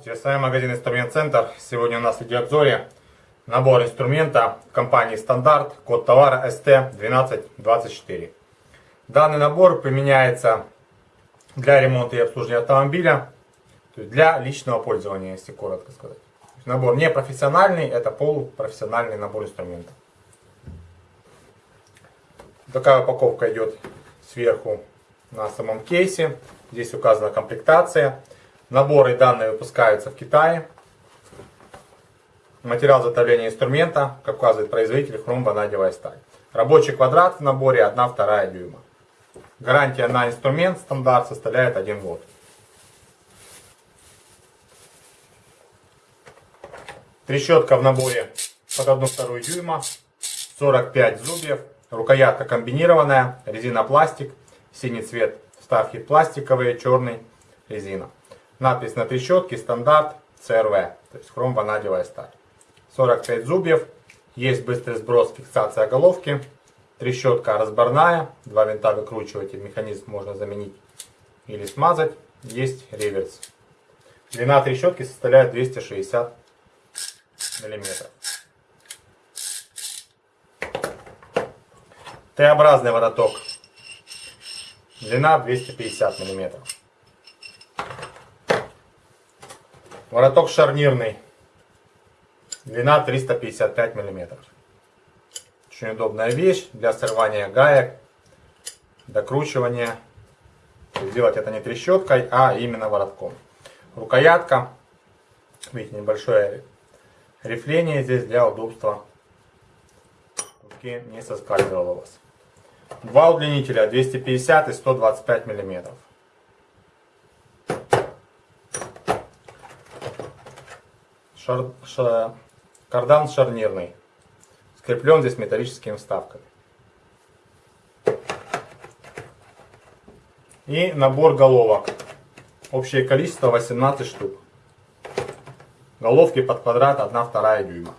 с вами магазин Инструмент Центр. Сегодня у нас в видеообзоре набор инструмента компании Стандарт, код товара ST1224. Данный набор применяется для ремонта и обслуживания автомобиля, то есть для личного пользования, если коротко сказать. Набор не профессиональный, это полупрофессиональный набор инструментов. Такая упаковка идет сверху на самом кейсе. Здесь указана комплектация. Наборы данные выпускаются в Китае. Материал затопления инструмента, как указывает производитель, хром-ванадевая сталь. Рабочий квадрат в наборе 1,2 дюйма. Гарантия на инструмент стандарт составляет 1 год. Трещотка в наборе под 1,2 дюйма, 45 зубьев, рукоятка комбинированная, резина пластик, синий цвет вставки пластиковые, черный резина. Надпись на трещотке стандарт CRV, то есть хром-ванадевая сталь. 45 зубьев, есть быстрый сброс, фиксация головки. Трещотка разборная, два винта выкручиватель, механизм можно заменить или смазать. Есть реверс. Длина трещотки составляет 260 миллиметров. Т-образный вороток. Длина 250 миллиметров. Вороток шарнирный. Длина 355 миллиметров. Очень удобная вещь для срывания гаек, докручивания. Сделать это не трещоткой, а именно воротком. Рукоятка. Видите, небольшое рифление здесь для удобства. Руки не соскальзывало у вас. Два удлинителя 250 и 125 миллиметров. Шар, шар, кардан шарнирный. Скреплен здесь металлическими вставками. И набор головок. Общее количество 18 штук. Головки под квадрат 1-2 дюйма.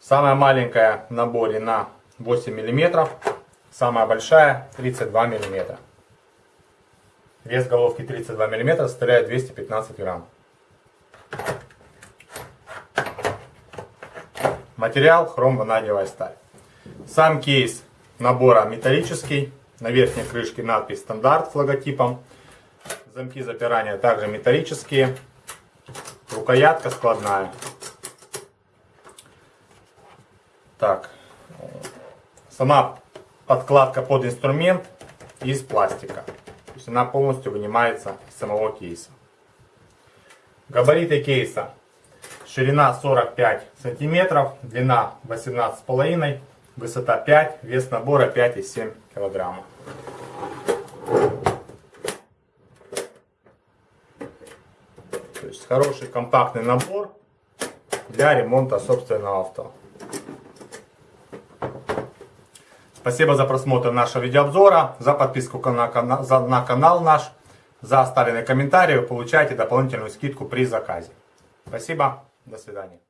Самая маленькая в наборе на 8 мм. Самая большая 32 мм. Вес головки 32 мм составляет 215 грамм. Материал хром-ванадиевая сталь. Сам кейс набора металлический. На верхней крышке надпись стандарт с логотипом. Замки запирания также металлические. Рукоятка складная. Так. Сама подкладка под инструмент из пластика. То есть она полностью вынимается из самого кейса. Габариты кейса Ширина 45 сантиметров, длина 18,5, высота 5, вес набора 5,7 килограмма. То есть хороший компактный набор для ремонта собственного авто. Спасибо за просмотр нашего видеообзора, за подписку на, канал, за, на канал наш, за оставленный комментарий. Вы получаете дополнительную скидку при заказе. Спасибо. До свидания.